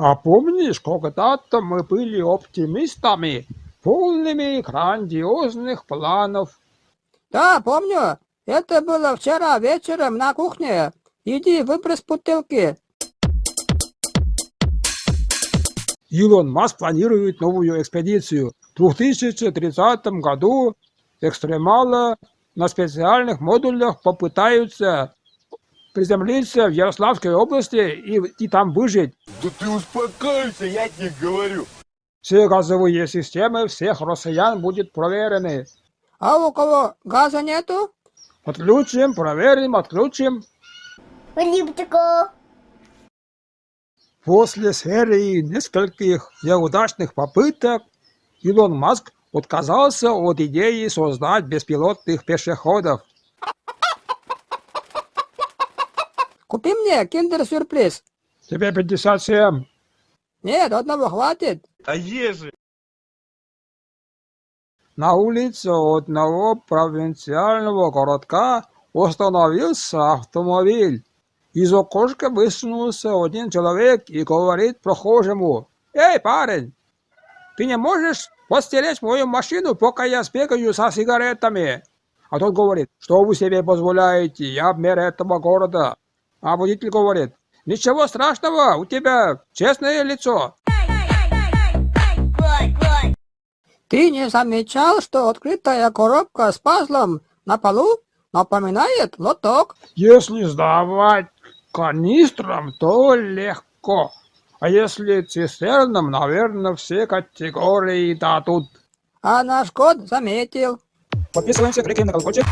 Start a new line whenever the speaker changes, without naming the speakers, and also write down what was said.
А помнишь, когда-то мы были оптимистами, полными грандиозных планов?
Да, помню. Это было вчера вечером на кухне. Иди выбрось бутылки.
Илон Маск планирует новую экспедицию. В 2030 году экстремалы на специальных модулях попытаются приземлиться в Ярославской области и, и там выжить.
Да ты успокойся, я тебе говорю.
Все газовые системы всех россиян будут проверены.
А у кого газа нету?
Отключим, проверим, отключим. После серии нескольких неудачных попыток Илон Маск отказался от идеи создать беспилотных пешеходов.
Купи мне киндер-сюрприз.
Тебе 57.
Нет, одного хватит.
А ежи.
На улице одного провинциального городка остановился автомобиль. Из окошка высунулся один человек и говорит прохожему, «Эй, парень, ты не можешь постеречь мою машину, пока я сбегаю со сигаретами?» А тот говорит, «Что вы себе позволяете? Я мэр этого города». А водитель говорит, «Ничего страшного, у тебя честное лицо».
Ты не замечал, что открытая коробка с пазлом на полу напоминает лоток?
Если сдавать канистрам, то легко. А если цистернам, наверное, все категории дадут.
А наш код заметил.
Подписываемся, кликаем на колокольчик.